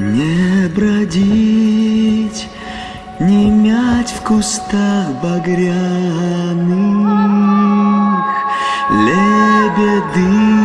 Не бродить, не мять в кустах багряных Лебеды